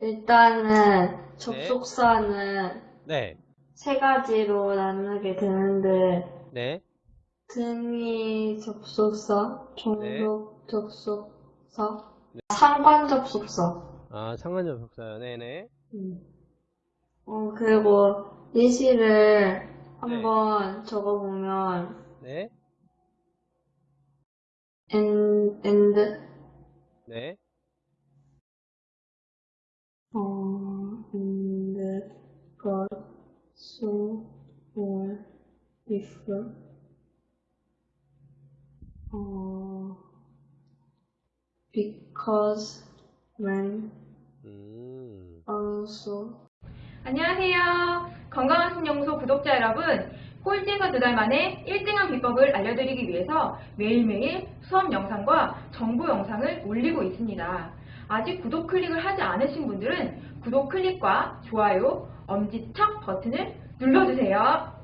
일단은 접속사는 네, 세 가지로 나누게 되는데 네, 등위 접속사, 네. 종속 접속사, 상관 접속사. 아, 상관 접속사요. 네네. 음. 어, 그리고 예시를 한번 적어보면 네, and, and 네, 어, and but so or if 어, because when 음, also 안녕하세요. 건강한 신영소 구독자 여러분. 꼴찌에서 두달 만에 1등한 비법을 알려드리기 위해서 매일매일 수업 영상과 정보 영상을 올리고 있습니다. 아직 구독 클릭을 하지 않으신 분들은 구독 클릭과 좋아요, 엄지척 버튼을 눌러주세요.